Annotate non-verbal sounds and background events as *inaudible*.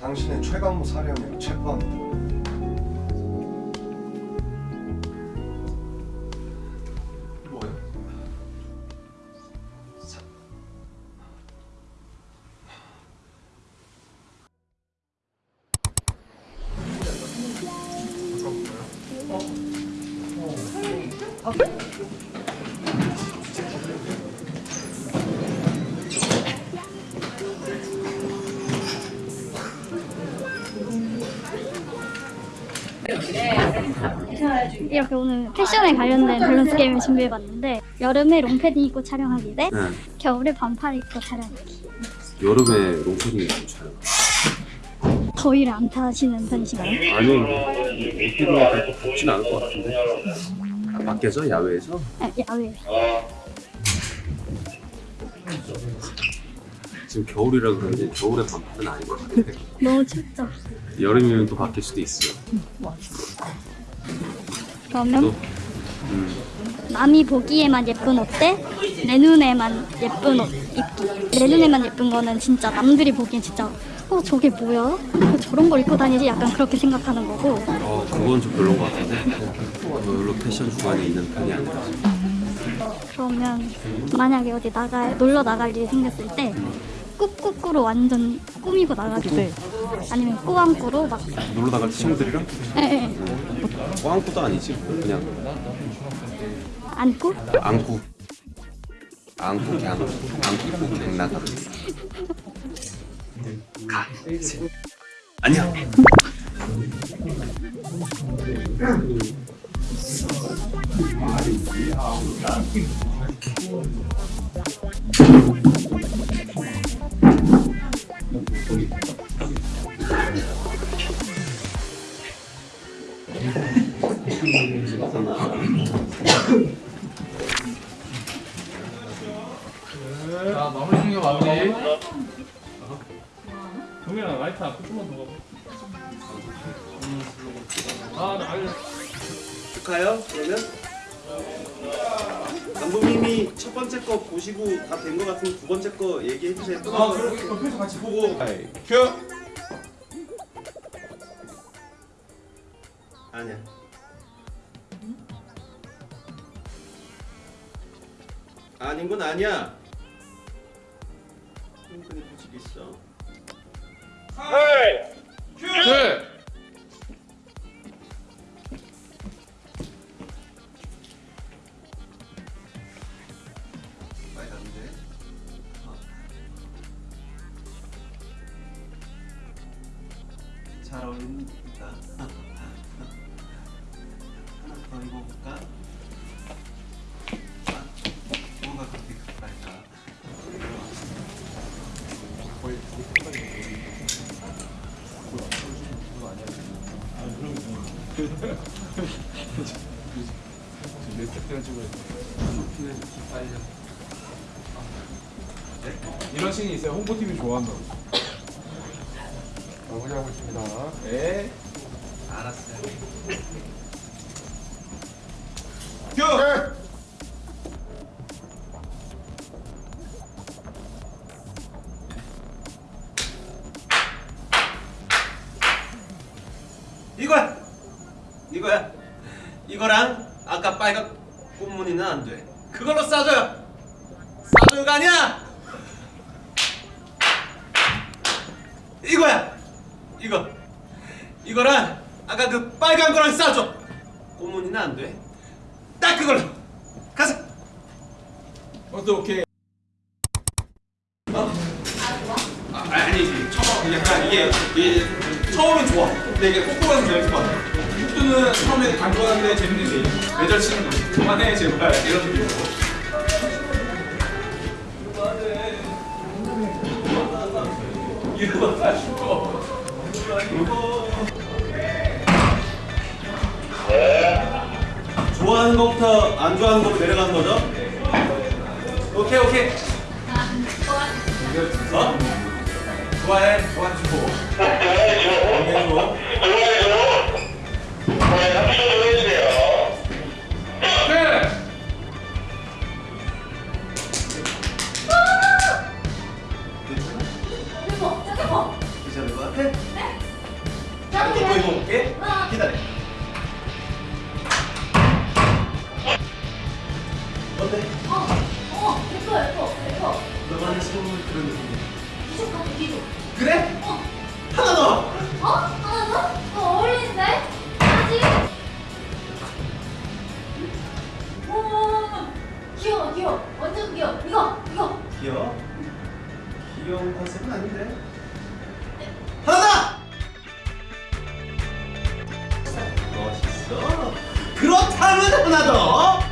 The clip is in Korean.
당신의 최강무 사령을 체포합니다. 뭐요? 이렇게 오늘 패션에 관련된 밸런스 게임을 준비해봤는데 여름에 롱패딩 입고 촬영하기 대 네. 겨울에 반팔 입고 촬영하기 여름에 롱패딩 입고 촬영. 더위를 안 타시는 편이신가요? 아니, 옷기로 그렇게 덥진 않을 것 같은데. 아, 밖에서 야외에서 아, 야외 지금 겨울이라 그런지 겨울에 반팔은 아닌 것 같아. 너무 춥죠? 여름이면 또 바뀔 수도 있어. 그러면 또 음, 남이 보기에만 예쁜 옷 대 내 눈에만 예쁜 옷 입기 내 눈에만 예쁜 거는 진짜 남들이 보기엔 진짜 어 저게 뭐야? 왜 저런 걸 입고 다니지? 약간 그렇게 생각하는 거고 어 그건 좀 별론 것 같은데. 별로 패션 주관이 있는 편이 아니라. 그러면 만약에 어디 나가 놀러 나갈 일이 생겼을 때 꾹꾹꾸로 완전 꾸미고 나가기 아니면 꾸안꾸로 막 놀러 나갈 때 친구들이랑 에, 에, 꽝꾸도 아니지. 뭐 그냥 안고 안고 안고 그냥 안고 입고 그냥 나가. 가. 아니 자 마무리 중에 마무리 동현아 라이트 앞 조금만 더 가봐 아나 알려 가요? 그러면? 감독님이 첫 번째 거 보시고 다 된 거 같으면 두 번째 거 얘기해 주세요. 아 그렇게 옆에서 같이 보고 큐. 아니야. 아닌 건 아니야. 음, 근데 규칙 있어. 큐! 빨간데. 잘 어울린다. *laughs* 하나 더 입어볼까? 찍어야 돼 이런 씬이 있어요 홍보팀이 좋아한다고 마무리하고 있습니다 네 알았어요. 큐. 이거야. 이거야. 이거랑 아까 빨간 꽃무늬는 안 돼. 그걸로 싸줘요. 싸줘요가 아니야. 이거야. 이거. 이거랑 아까 그 빨간 거랑 싸줘. 꽃무늬는 안 돼. 딱 그걸로. 가서. 어또 오케이 아, 아니 처음 약간 이게, 이게 처음엔 좋아. 근데 이게 꼼꼼하게 재밌을 것 같아. 육두는 처음에 간단한데 재밌는 게 매절 치는 거 그만해 제발 이런 느낌으로 이러가지고. 좋아하는 것부터 안 좋아하는 것부터 내려가는 거죠? 오케이 오케이. 어? 좋아해 좋아주고. 어때? 어, 어, 예뻐, 예뻐, 예뻐. 너만의 소울 그런 느낌. 기적 같아, 기적. 그래? 어, 하나 더. 어? 하나 더? 어, 어울리는데? 아직? 오, 귀여워, 귀여워. 완전 귀여워. 이거, 이거. 귀여워? 귀여운 컨셉은 아닌데. 하나 더. 멋있어. 그렇다면 하나 더.